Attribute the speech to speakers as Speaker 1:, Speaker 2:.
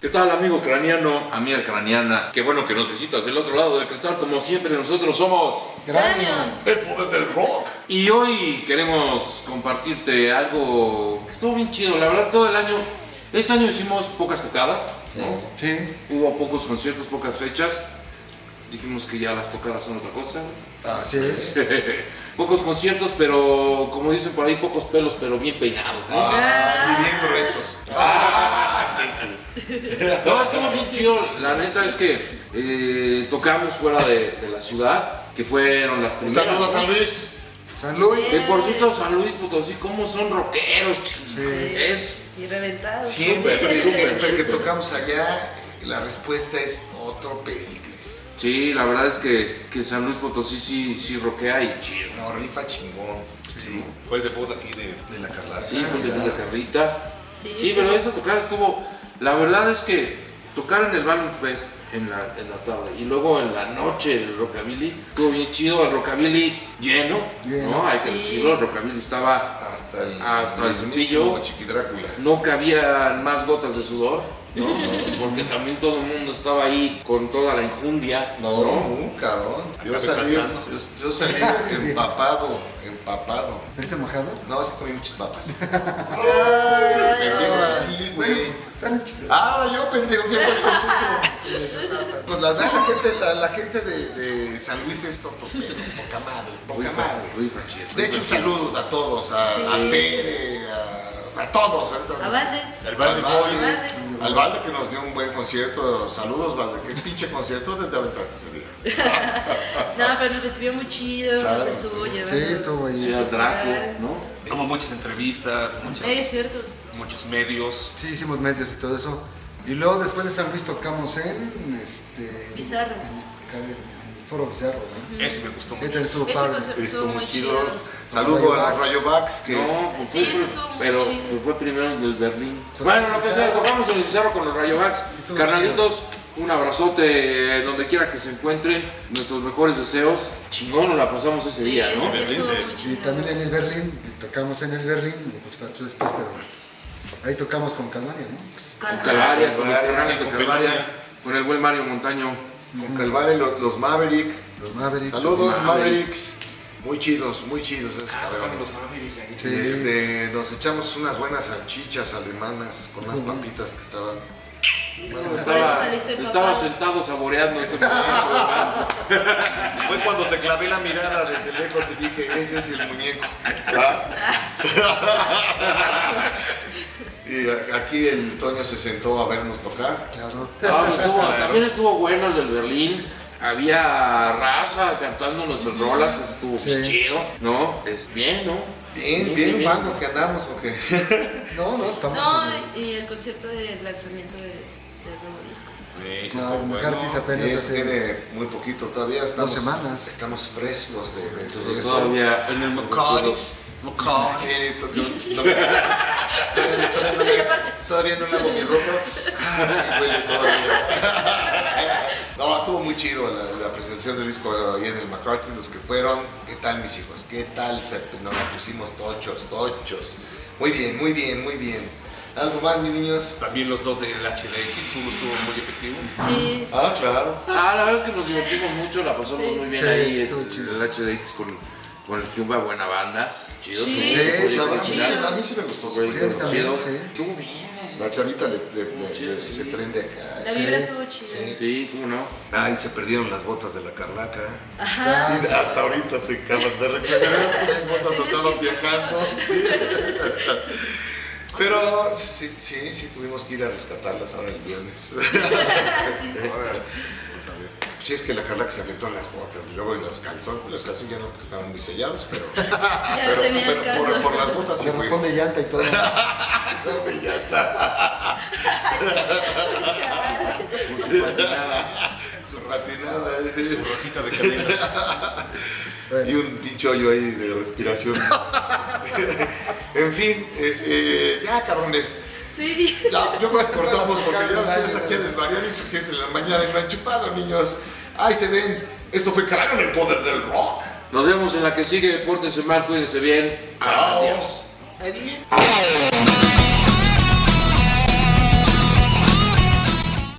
Speaker 1: ¿Qué tal amigo craniano, amiga craniana? Qué bueno que nos visitas del otro lado del cristal, como siempre nosotros somos
Speaker 2: Cráneo.
Speaker 3: El poder del rock.
Speaker 1: Y hoy queremos compartirte algo que estuvo bien chido, la verdad todo el año, este año hicimos pocas tocadas, ¿no?
Speaker 2: Sí.
Speaker 1: Hubo pocos conciertos, pocas fechas, dijimos que ya las tocadas son otra cosa.
Speaker 2: Así es.
Speaker 1: pocos conciertos, pero como dicen por ahí, pocos pelos, pero bien peinados, ¿no?
Speaker 3: Ah, y bien gruesos. Ah, sí, sí.
Speaker 1: No, estuvo bien chido. La neta es que eh, tocamos fuera de, de la ciudad, que fueron las primeras.
Speaker 3: saludo a. San Luis.
Speaker 2: San Luis.
Speaker 1: Que por cierto, San Luis Potosí, ¿cómo son rockeros?
Speaker 2: Sí.
Speaker 1: Es
Speaker 4: Y reventado.
Speaker 3: Siempre, siempre
Speaker 1: súper.
Speaker 3: que tocamos allá, la respuesta es otro Pericles.
Speaker 1: Sí, la verdad es que, que San Luis Potosí sí, sí rockea y chido.
Speaker 3: No, rifa chingón. Sí,
Speaker 5: Fue el debut aquí de...
Speaker 3: de la Carlata.
Speaker 1: Sí, porque tiene carrita.
Speaker 4: Sí,
Speaker 1: Sí,
Speaker 4: estuvo-
Speaker 1: pero esa tocada estuvo. La verdad es que tocar en el Balloon Fest en la, en la tarde y luego en la noche el Rockabilly estuvo bien chido. El Rockabilly lleno,
Speaker 2: Lleno.
Speaker 1: ¿no? Hay que
Speaker 4: Sí.
Speaker 1: decirlo. El Rockabilly estaba.
Speaker 3: Hasta el,
Speaker 1: Hasta el cepillo.
Speaker 3: Chiqui Drácula.
Speaker 1: No cabían más gotas de sudor, ¿no? Porque también todo el mundo estaba ahí con toda la injundia,
Speaker 3: No, no, cabrón. Yo salí, yo, yo salí empapado, empapado.
Speaker 2: ¿Saliste mojado?
Speaker 3: No, sí comí muchas papas.
Speaker 4: Ay,
Speaker 3: sí, güey. Ah, yo pendejo, ¿qué fue Pues la, verdad, la gente, la, la gente de, de San Luis es otro pedo, poca madre, poca madre. De hecho, un saludo a todos, a,
Speaker 4: Sí.
Speaker 3: a Tere, a, a todos.
Speaker 4: A Valde.
Speaker 3: Al.
Speaker 4: Valde.
Speaker 3: Al Valde que nos dio un buen concierto. Saludos, Valde. ¿Qué pinche concierto te aventaste ese día?
Speaker 4: No, pero nos recibió muy chido,
Speaker 3: Claro,
Speaker 4: nos estuvo
Speaker 3: sí.
Speaker 4: llevando.
Speaker 2: Sí, estuvo ahí.
Speaker 1: Sí, Draco, ¿no?
Speaker 5: Como muchas entrevistas, muchas-
Speaker 4: Es cierto.
Speaker 5: muchos medios.
Speaker 2: Sí, hicimos medios y todo eso. Y luego después de San Luis tocamos en este.
Speaker 4: Bizarro.
Speaker 2: En, en el Foro Bizarro, ¿no?
Speaker 5: Ese me gustó mucho.
Speaker 2: Este estuvo
Speaker 4: Ese
Speaker 2: padre.
Speaker 4: concierto estuvo muy chido.
Speaker 3: Saludo a los Rayobacks que
Speaker 1: No, pues
Speaker 4: Sí,
Speaker 1: fue-
Speaker 4: eso estuvo muy
Speaker 1: pero
Speaker 4: chido.
Speaker 1: pues fue primero en el Berlín. Bueno, lo que sea, tocamos en el Bizarro con los Rayobacks.
Speaker 2: Estuvo
Speaker 1: Carnalitos, un abrazote eh, donde quiera que se encuentren. Nuestros mejores deseos. Chingón, nos la pasamos ese
Speaker 4: Sí,
Speaker 1: día, ¿no?
Speaker 4: estuvo
Speaker 2: Y
Speaker 4: chido.
Speaker 2: también en el Berlín, tocamos en el Berlín, pues después, pero ahí tocamos con Calvaria, ¿no?
Speaker 1: Con
Speaker 4: Con-
Speaker 1: Calvaria, con los
Speaker 3: Calvaria,
Speaker 1: canales
Speaker 5: sí,
Speaker 1: de
Speaker 5: con
Speaker 1: Calvaria, el buen Mario Montaño.
Speaker 3: con Calvare, los, los Maverick.
Speaker 2: Los.
Speaker 3: Saludos,
Speaker 1: Maverick.
Speaker 3: Mavericks. Muy chidos, muy chidos. esos
Speaker 5: Ah, los. Maverick.
Speaker 2: Sí.
Speaker 3: Este, nos echamos unas buenas salchichas alemanas con unas papitas que estaban.
Speaker 4: Por eso saliste
Speaker 1: estaba
Speaker 4: empapado.
Speaker 1: sentado saboreando este.
Speaker 3: Fue cuando te clavé la mirada desde lejos y dije, ese es el muñeco. y aquí el Toño se sentó a vernos tocar.
Speaker 2: Claro.
Speaker 1: Ah, pues estuvo- también estuvo bueno el del Berlín. Había raza cantando nuestras rolas, estuvo bien
Speaker 2: Sí.
Speaker 1: chido, ¿no? Es bien, ¿no?
Speaker 3: Bien, bien, vamos que andamos porque
Speaker 2: No, no, estamos.
Speaker 4: No, y el concierto de lanzamiento de, del nuevo disco.
Speaker 5: Ese
Speaker 2: No,
Speaker 5: bueno.
Speaker 2: McCarthy apenas
Speaker 3: Sí,
Speaker 2: hace.
Speaker 3: tiene muy poquito todavía. Estamos,
Speaker 2: semanas.
Speaker 3: Estamos frescos de, de eso.
Speaker 1: Todavía.
Speaker 5: En el McCarthy. McCarty.
Speaker 3: Sí, todavía, todavía no lavo mi ropa. Ah, sí, huele todavía. No, estuvo muy chido la, la presentación del disco ahí en el McCarthy. Los que fueron, ¿qué tal mis hijos? ¿Qué tal? Se, nos la pusimos tochos, tochos. Muy bien, muy bien, muy bien. ¿Algo más, mis niños?
Speaker 5: También los dos del HDX, uno estuvo muy efectivo.
Speaker 4: Sí.
Speaker 3: Ah, claro.
Speaker 1: Ah, la verdad es que nos divertimos mucho, la pasamos muy bien
Speaker 2: Sí,
Speaker 1: ahí en
Speaker 2: chido.
Speaker 1: el HDX con, con el Jumba, buena banda. Chido,
Speaker 4: Sí,
Speaker 1: sí,
Speaker 2: estaba
Speaker 3: A mí sí me gustó.
Speaker 2: Sí, también,
Speaker 1: chido.
Speaker 2: sí.
Speaker 1: Bien.
Speaker 3: La chavita le, le- le-
Speaker 1: Chido,
Speaker 3: le-
Speaker 1: sí.
Speaker 3: se prende acá.
Speaker 4: La vibra estuvo chida.
Speaker 3: Sí.
Speaker 1: Sí, cómo no.
Speaker 3: Ay, se perdieron las botas de la Carlaca.
Speaker 4: Ajá.
Speaker 3: Y hasta ahorita se acaban de recuperar, las botas andaban viajando. Sí. Pero sí, sí, sí, tuvimos que ir a rescatarlas ahora el viernes.
Speaker 4: Sí.
Speaker 5: Ahora, vamos a ver.
Speaker 3: Sí, es que la Carlaca se aventó las botas y luego en los calzones, los calzones ya no porque estaban muy sellados, pero,
Speaker 4: Ya
Speaker 3: pero,
Speaker 4: tenía
Speaker 3: pero
Speaker 4: caso.
Speaker 3: por, por las botas sí
Speaker 2: repone llanta y todo.
Speaker 3: Está.
Speaker 1: Con su patinada.
Speaker 3: Su ratinada, ese.
Speaker 5: Su rojita de canela.
Speaker 3: y un pinche hoyo ahí de respiración. en fin, eh, eh, ya cabrones.
Speaker 4: Sí.
Speaker 3: bien. No, yo voy a cortar porque
Speaker 2: gracias
Speaker 3: aquí a desvariar y surgirse en la mañana y no han chupado, niños. Ahí se ven. Esto fue Cráneo en el poder del rock.
Speaker 1: Nos vemos en la que sigue. Pórtense mal, cuídense bien.
Speaker 3: Adiós.
Speaker 1: Adiós.